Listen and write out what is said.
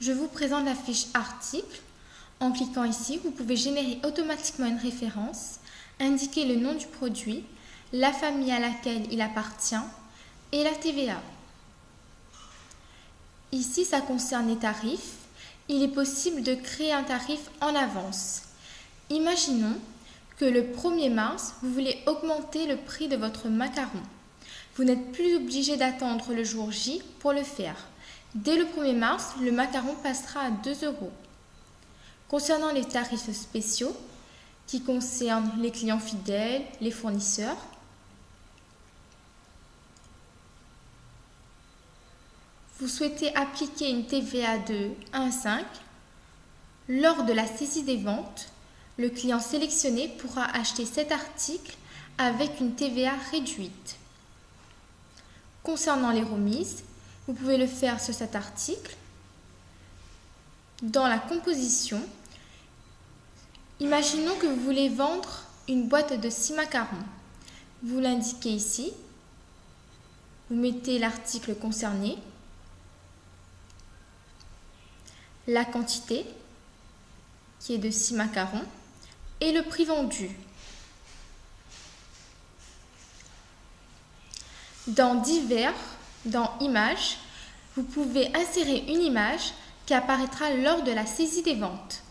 je vous présente la fiche article. En cliquant ici, vous pouvez générer automatiquement une référence, indiquer le nom du produit, la famille à laquelle il appartient et la TVA. Ici, ça concerne les tarifs. Il est possible de créer un tarif en avance. Imaginons que le 1er mars, vous voulez augmenter le prix de votre macaron. Vous n'êtes plus obligé d'attendre le jour J pour le faire. Dès le 1er mars, le macaron passera à 2 euros. Concernant les tarifs spéciaux, qui concernent les clients fidèles, les fournisseurs, vous souhaitez appliquer une TVA de 1 à 5, lors de la saisie des ventes, le client sélectionné pourra acheter cet article avec une TVA réduite. Concernant les remises, vous pouvez le faire sur cet article. Dans la composition, imaginons que vous voulez vendre une boîte de 6 macarons. Vous l'indiquez ici. Vous mettez l'article concerné, la quantité qui est de 6 macarons et le prix vendu. Dans Divers, dans Images, vous pouvez insérer une image qui apparaîtra lors de la saisie des ventes.